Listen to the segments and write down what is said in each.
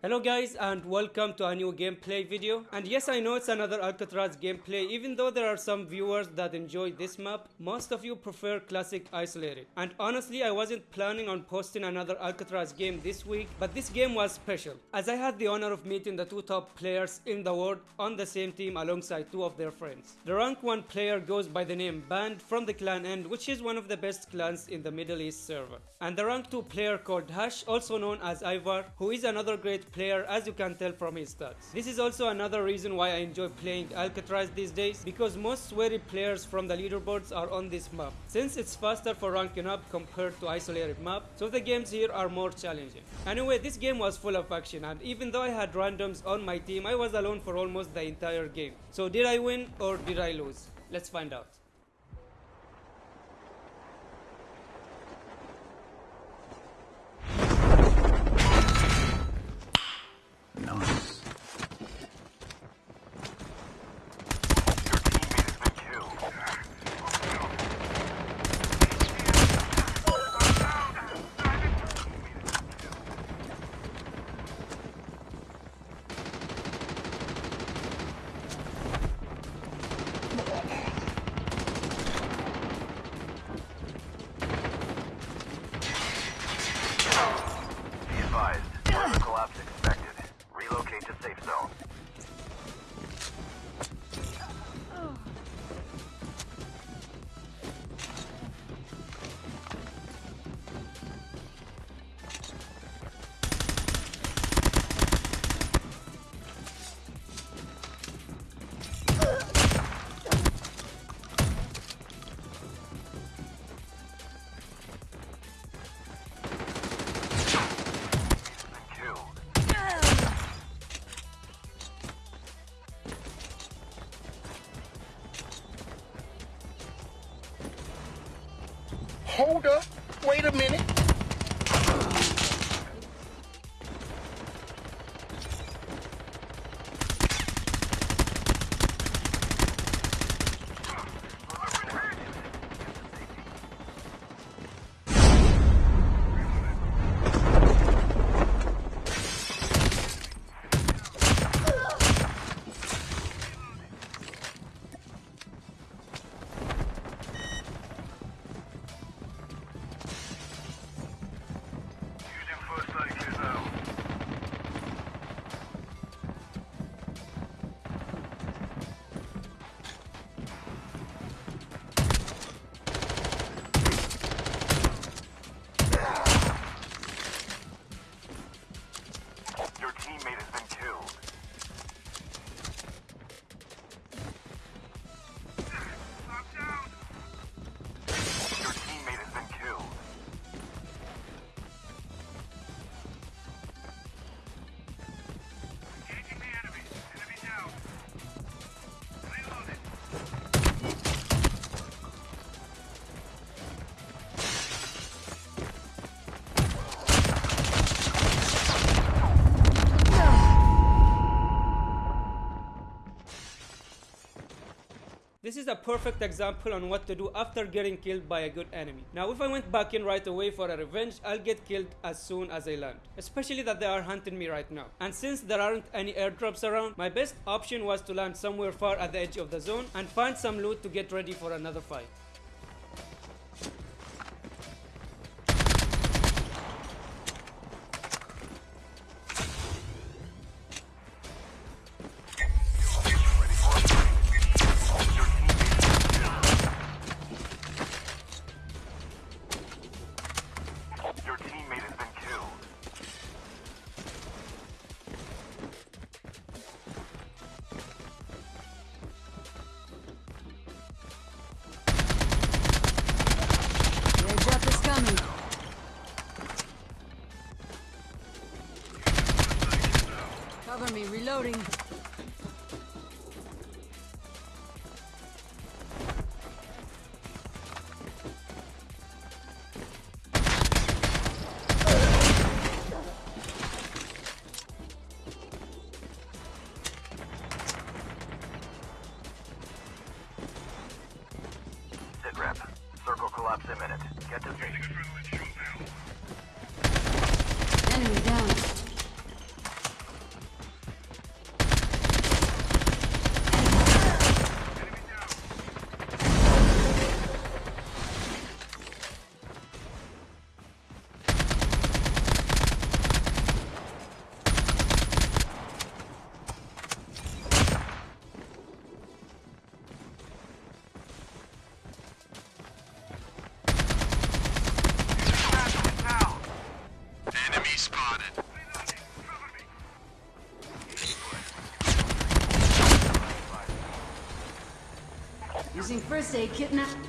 Hello guys and welcome to a new gameplay video. And yes I know it's another Alcatraz gameplay. Even though there are some viewers that enjoy this map most of you prefer classic isolated. And honestly I wasn't planning on posting another Alcatraz game this week but this game was special as I had the honor of meeting the two top players in the world on the same team alongside two of their friends. The rank 1 player goes by the name Band from the clan End which is one of the best clans in the Middle East server. And the rank 2 player called Hash also known as Ivar who is another great player as you can tell from his stats. This is also another reason why I enjoy playing Alcatraz these days because most sweaty players from the leaderboards are on this map since it's faster for ranking up compared to isolated map so the games here are more challenging. Anyway this game was full of action and even though I had randoms on my team I was alone for almost the entire game. So did I win or did I lose? Let's find out. Hold up. Wait a minute. A perfect example on what to do after getting killed by a good enemy. Now if I went back in right away for a revenge, I'll get killed as soon as I land. Especially that they are hunting me right now. And since there aren't any airdrops around, my best option was to land somewhere far at the edge of the zone and find some loot to get ready for another fight. Imminent. Using first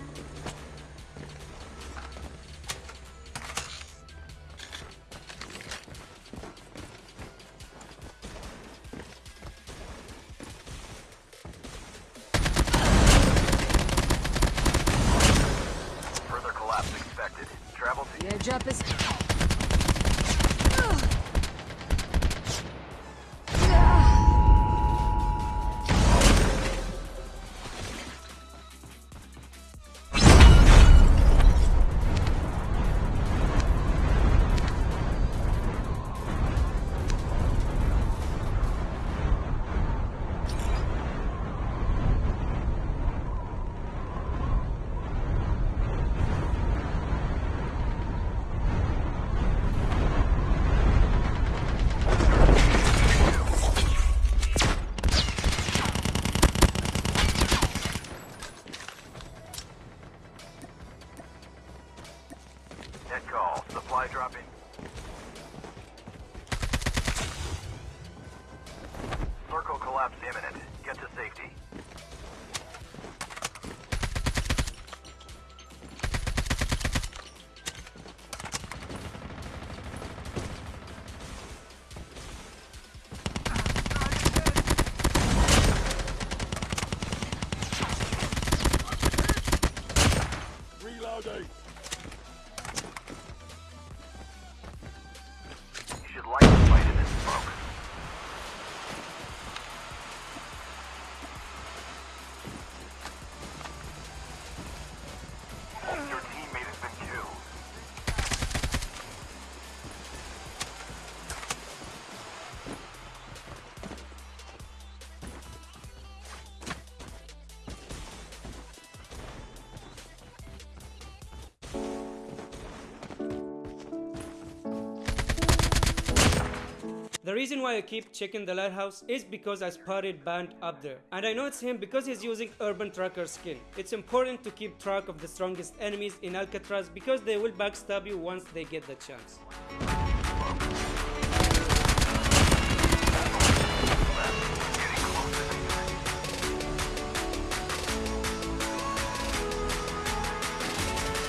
The reason why I keep checking the lighthouse is because I spotted Band up there. And I know it's him because he's using Urban Tracker skin. It's important to keep track of the strongest enemies in Alcatraz because they will backstab you once they get the chance.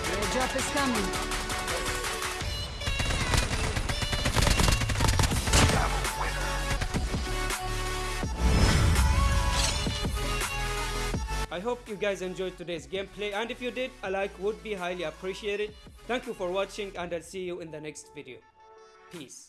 The airdrop is coming. I hope you guys enjoyed today's gameplay and if you did, a like would be highly appreciated. Thank you for watching and I'll see you in the next video. Peace.